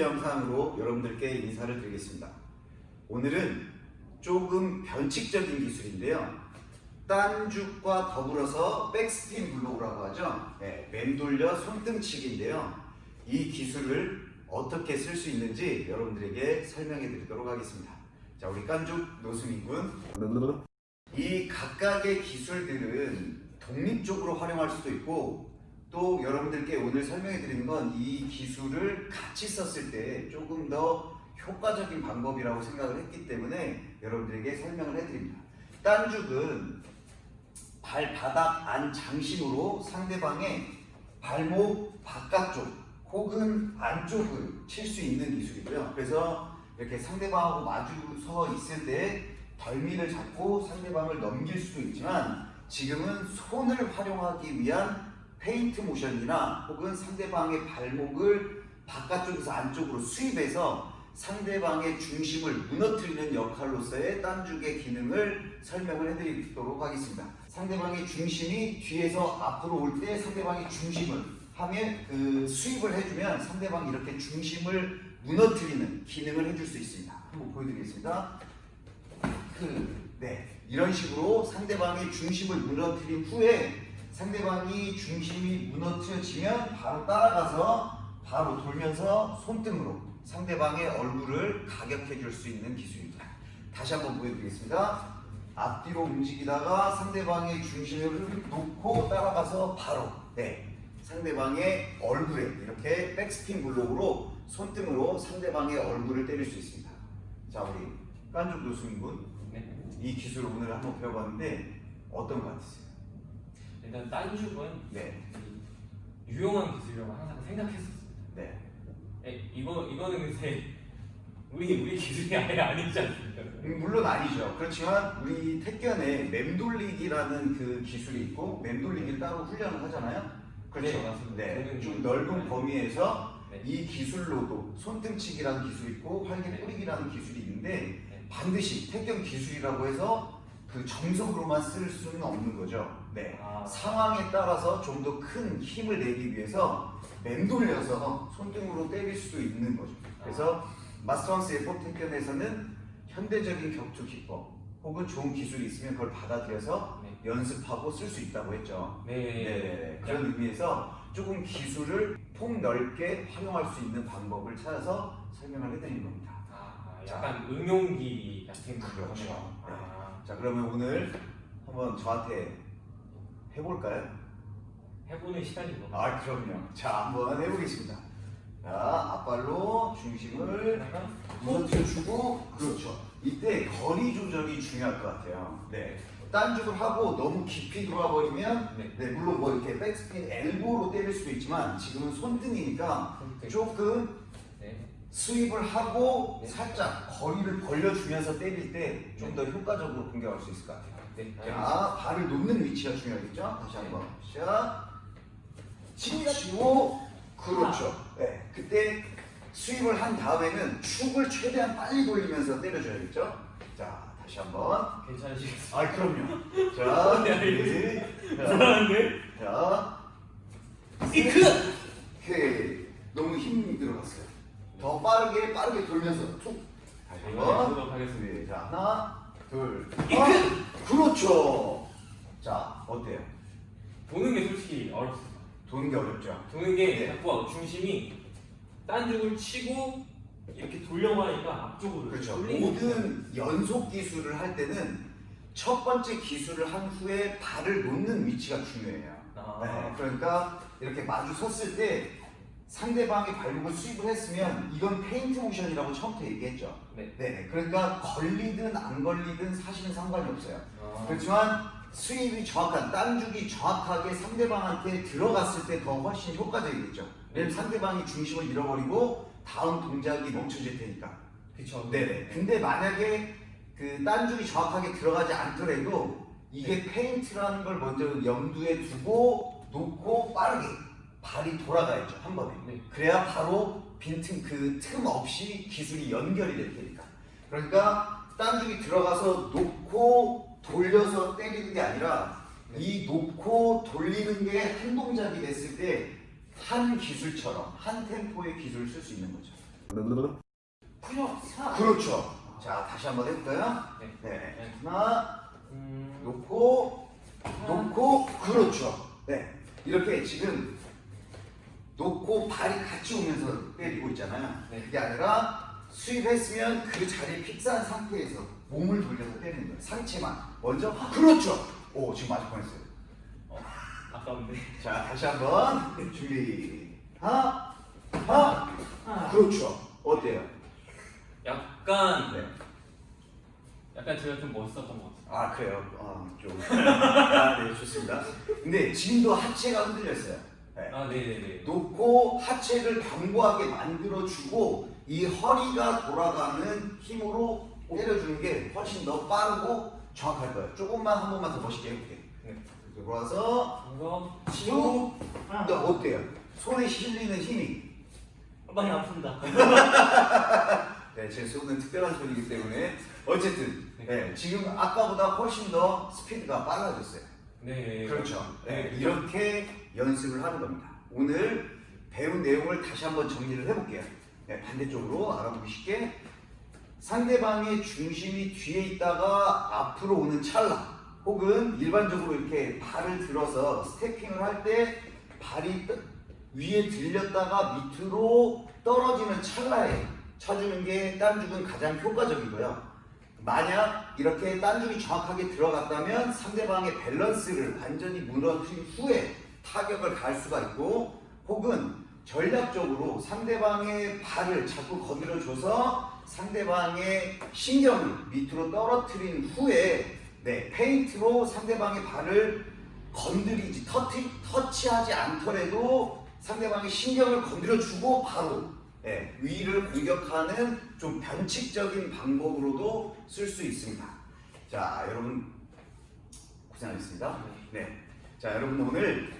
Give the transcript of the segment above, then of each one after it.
영상으로 여러분들께 인사를 드리겠습니다. 오늘은 조금 변칙적인 기술인데요. 딴죽과 더불어서 백스핀 블로우라고 하죠. 네, 맴돌려 손등치기인데요. 이 기술을 어떻게 쓸 수 있는지 여러분들에게 설명해 드리도록 하겠습니다. 자, 우리 깐죽 노수민 군. 이 각각의 기술들은 독립적으로 활용할 수도 있고 또 여러분들께 오늘 설명해 드리는 건 이 기술을 같이 썼을 때 조금 더 효과적인 방법이라고 생각을 했기 때문에 여러분들에게 설명을 해드립니다. 딴죽은 발바닥 안 장신으로 상대방의 발목 바깥쪽 혹은 안쪽을 칠 수 있는 기술이고요. 그래서 이렇게 상대방하고 마주 서 있을 때 덜미를 잡고 상대방을 넘길 수도 있지만 지금은 손을 활용하기 위한 페인트 모션이나 혹은 상대방의 발목을 바깥쪽에서 안쪽으로 수입해서 상대방의 중심을 무너뜨리는 역할로서의 딴죽의 기능을 설명을 해드리도록 하겠습니다. 상대방의 중심이 뒤에서 앞으로 올 때 상대방의 중심을 하면 그 수입을 해주면 상대방이 이렇게 중심을 무너뜨리는 기능을 해줄 수 있습니다. 한번 보여드리겠습니다. 그, 네. 이런 식으로 상대방의 중심을 무너뜨린 후에 상대방이 중심이 무너뜨려지면 바로 따라가서 바로 돌면서 손등으로 상대방의 얼굴을 가격해 줄 수 있는 기술입니다. 다시 한번 보여드리겠습니다. 앞뒤로 움직이다가 상대방의 중심을 놓고 따라가서 바로 네, 상대방의 얼굴에 이렇게 백스핀 블록으로 손등으로 상대방의 얼굴을 때릴 수 있습니다. 자 우리 깐죽 교수님분 네. 이 기술을 오늘 한번 배워봤는데 어떤 것 같으세요? 일단 딴죽은 네, 유용한 기술이라고 항상 생각했었어요. 네, 에, 이거 이거는 근데 우리 우리 기술이 아예 아니지 않습니까? 음, 물론 아니죠. 그렇지만 우리 택견에 맴돌리기라는 그 기술이 있고 맴돌리기를 따로 훈련을 하잖아요. 그렇죠. 네, 맞습니다. 네, 좀 그- 넓은 범위에서 네. 이 기술로도 손등치기라는 기술이 있고 활개 네. 뿌리기라는 기술이 있는데 네. 반드시 택견 기술이라고 해서 그 정석으로만 쓸 수는 없는 거죠. 네. 아. 상황에 따라서 좀 더 큰 힘을 내기 위해서 맴돌려서 손등으로 때릴 수도 있는 거죠. 그래서 마스터왕스 에포 택견에서는 현대적인 격투 기법 혹은 좋은 기술이 있으면 그걸 받아들여서 네. 연습하고 쓸 수 있다고 했죠. 네. 네네네. 그런 의미에서 조금 기술을 폭넓게 활용할 수 있는 방법을 찾아서 설명을 해드리는 겁니다. 아, 약간 응용기 같은 그렇죠. 거네요. 아, 자 그러면 오늘 한번 저한테 해볼까요? 해보는 시간인 거. 아 그럼요. 자 한번 해보겠습니다. 자 앞발로 중심을 무너뜨려 주고 그렇죠. 이때 거리 조절이 중요할 것 같아요. 네. 딴죽을 하고 너무 깊이 들어와 버리면 네. 네 물론 뭐 이렇게 백스핀 엘보로 때릴 수도 있지만 지금은 손등이니까 손등. 조금 네. 스윕을 하고 네. 살짝 거리를 벌려주면서 때릴 때 좀 더 효과적으로 공격할 수 있을 것 같아요. 네. 자, 발을 놓는 위치가 중요하겠죠? 다시 한번. 자, 치고, 그렇죠. 네, 그때 스윕을 한 다음에는 축을 최대한 빨리 돌리면서 때려줘야겠죠? 자, 다시 한번. 괜찮으시겠어요? 아, 그럼요. 자, 네, 네. 자, 불안한데? 자, 이크! 오케이. 너무 힘이 들어갔어요. 더 빠르게, 빠르게 돌면서 툭. 다시 네, 한번. 해보도록 하겠습니다. 네, 자 하나, 둘, 아, 그렇죠. 자 어때요? 도는 게 솔직히 어렵습니다. 도는 게 어렵죠. 도는 게 네. 자꾸 중심이 딴죽을 치고 이렇게 돌려고 하니까 앞쪽으로 그렇죠. 모든 연속 기술을 할 때는 첫 번째 기술을 한 후에 발을 놓는 위치가 중요해요. 아. 네, 그러니까 이렇게 마주 섰을 때 상대방의 발목을 수입을 했으면 이건 페인트 모션이라고 처음부터 얘기했죠. 네. 네, 그러니까 걸리든 안 걸리든 사실은 상관이 없어요. 아. 그렇지만 수입이 정확한 딴죽이 정확하게 상대방한테 들어갔을 때 더 훨씬 효과적이겠죠. 왜냐면 상대방이 중심을 잃어버리고 다음 동작이 멈춰질 테니까. 그쵸. 네네. 근데 만약에 그 딴죽이 정확하게 들어가지 않더라도 이게 페인트라는 걸 먼저 염두에 두고 놓고 빠르게 발이 돌아가야죠 한 번에. 네. 그래야 바로 빈틈 그 틈 없이 기술이 연결이 될 테니까. 그러니까 딴죽이 들어가서 놓고 돌려서 때리는 게 아니라 네. 이 놓고 돌리는 게 한 동작이 됐을 때 한 기술처럼 한 템포의 기술을 쓸 수 있는 거죠. 그냥 사. 그렇죠. 자, 다시 한번 해볼까요? 네. 네. 네. 하나, 음, 놓고, 놓고, 그렇죠. 네. 이렇게 지금 놓고 발이 같이 오면서 때리고 있잖아요. 네. 그게 아니라 수입했으면 그 자리에 픽스한 상태에서 몸을 돌려서 때리는 거예요. 상체만. 먼저, 그렇죠. 오, 지금 맞을 뻔했어요. 아까운데. 자, 다시 한번 준비. 하나, 하나, 그렇죠. 어때요? 약간 네. 약간 제가 좀 멋있었던 것 같아요. 아 그래요? 아 좀. 아, 네 좋습니다. 근데 지금도 하체가 흔들렸어요. 네. 아 네네네. 놓고 하체를 견고하게 만들어주고 이 허리가 돌아가는 힘으로 때려주는 게 훨씬 더 빠르고 정확할 거예요. 조금만 한 번만 더 멋있게 해볼게요. 네. 들어와서 이거 치고 또 어때요? 손에 실리는 힘이 많이 아픕니다. 네, 제 손은 특별한 손이기 때문에 어쨌든 네. 네, 지금 아까보다 훨씬 더 스피드가 빨라졌어요. 네. 그렇죠. 네, 네. 이렇게 연습을 하는 겁니다. 오늘 배운 내용을 다시 한번 정리를 해볼게요. 네, 반대쪽으로 알아보기 쉽게 상대방의 중심이 뒤에 있다가 앞으로 오는 찰나 혹은 일반적으로 이렇게 발을 들어서 스태핑을 할 때 발이 떠- 위에 들렸다가 밑으로 떨어지는 찰나에 쳐주는 게 딴죽은 가장 효과적이고요. 만약 이렇게 딴죽이 정확하게 들어갔다면 상대방의 밸런스를 완전히 무너뜨린 후에 타격을 갈 수가 있고 혹은 전략적으로 상대방의 발을 자꾸 건드려줘서 상대방의 신경을 밑으로 떨어뜨린 후에 네, 페인트로 상대방의 발을 건드리지 터치, 터치하지 않더라도 상대방의 신경을 건드려주고 바로 예, 위를 공격하는 좀 변칙적인 방법으로도 쓸 수 있습니다. 자, 여러분 고생하셨습니다. 네, 자 여러분 오늘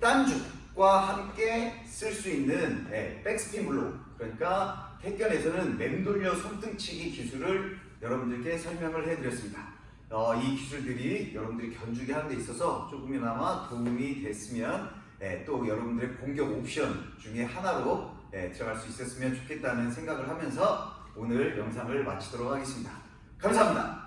딴죽 과 함께 쓸 수 있는 예, 백스핀 블록 그러니까 택견에서는 맴돌려 손등치기 기술을 여러분들께 설명을 해드렸습니다. 어, 이 기술들이 여러분들이 견주기 하는 데 있어서 조금이나마 도움이 됐으면 예, 또 여러분들의 공격 옵션 중에 하나로 예, 들어갈 수 있었으면 좋겠다는 생각을 하면서 오늘 영상을 마치도록 하겠습니다. 감사합니다.